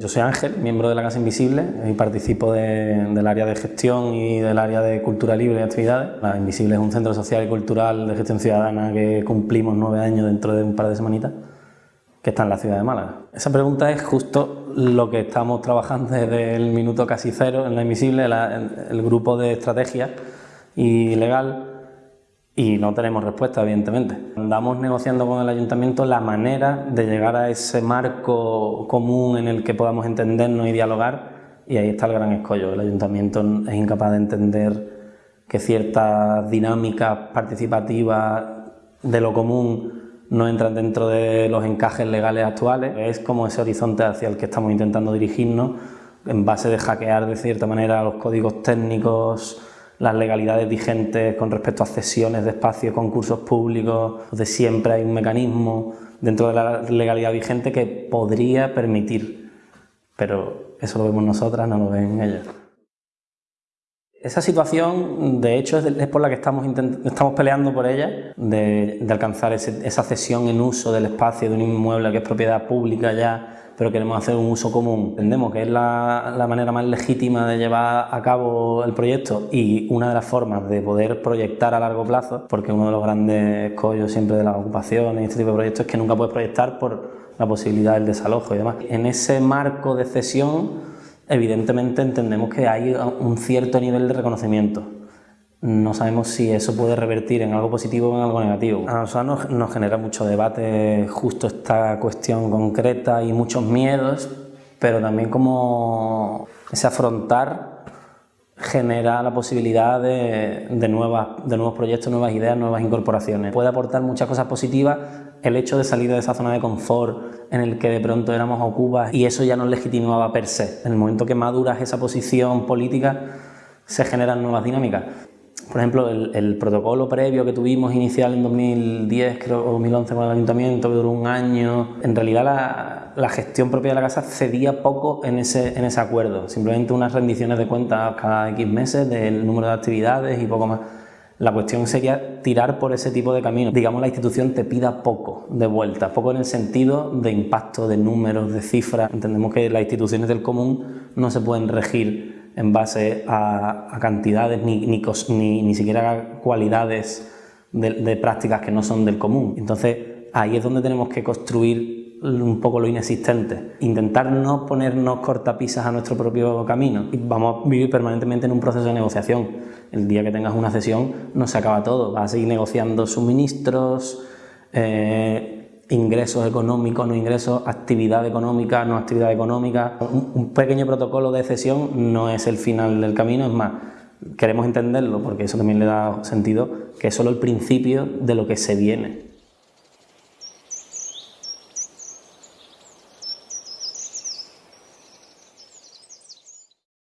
Yo soy Ángel, miembro de la Casa Invisible y participo del área de gestión y del área de cultura libre y actividades. La Invisible es un centro social y cultural de gestión ciudadana que cumplimos nueve años dentro de un par de semanitas, que está en la ciudad de Málaga. Esa pregunta es justo lo que estamos trabajando desde el minuto casi cero en la Invisible, el grupo de estrategia y legal y no tenemos respuesta, evidentemente. Andamos negociando con el ayuntamiento la manera de llegar a ese marco común en el que podamos entendernos y dialogar y ahí está el gran escollo. El ayuntamiento es incapaz de entender que ciertas dinámicas participativas de lo común no entran dentro de los encajes legales actuales. Es como ese horizonte hacia el que estamos intentando dirigirnos en base de hackear de cierta manera los códigos técnicos las legalidades vigentes con respecto a cesiones de espacios, concursos públicos, de siempre hay un mecanismo dentro de la legalidad vigente que podría permitir, pero eso lo vemos nosotras, no lo ven ellas. Esa situación, de hecho, es por la que estamos, estamos peleando por ella, de, alcanzar esa cesión en uso del espacio de un inmueble que es propiedad pública ya pero queremos hacer un uso común. Entendemos que es la, manera más legítima de llevar a cabo el proyecto y una de las formas de poder proyectar a largo plazo, porque uno de los grandes escollos siempre de las ocupaciones y este tipo de proyectos es que nunca puedes proyectar por la posibilidad del desalojo y demás. En ese marco de cesión, evidentemente entendemos que hay un cierto nivel de reconocimiento no sabemos si eso puede revertir en algo positivo o en algo negativo. A nosotros nos, genera mucho debate justo esta cuestión concreta y muchos miedos, pero también como ese afrontar genera la posibilidad de nuevos proyectos, nuevas ideas, nuevas incorporaciones. Puede aportar muchas cosas positivas el hecho de salir de esa zona de confort en el que de pronto éramos ocupas y eso ya nos legitimaba per se. En el momento que maduras esa posición política se generan nuevas dinámicas. Por ejemplo, el, protocolo previo que tuvimos inicial en 2010, creo, o 2011 con el ayuntamiento, que duró un año, en realidad la, gestión propia de la casa cedía poco en ese, en ese acuerdo, simplemente unas rendiciones de cuentas cada X meses del número de actividades y poco más. La cuestión sería tirar por ese tipo de camino. Digamos, la institución te pida poco de vuelta, poco en el sentido de impacto, de números, de cifras. Entendemos que las instituciones del común no se pueden regir en base a, cantidades ni, ni, ni, siquiera cualidades de, prácticas que no son del común. Entonces ahí es donde tenemos que construir un poco lo inexistente, intentar no ponernos cortapisas a nuestro propio camino vamos a vivir permanentemente en un proceso de negociación. El día que tengas una sesión no se acaba todo, vas a seguir negociando suministros, eh, ingresos económicos, no ingresos, actividad económica, no actividad económica. Un, pequeño protocolo de cesión no es el final del camino, es más, queremos entenderlo porque eso también le da sentido, que es solo el principio de lo que se viene.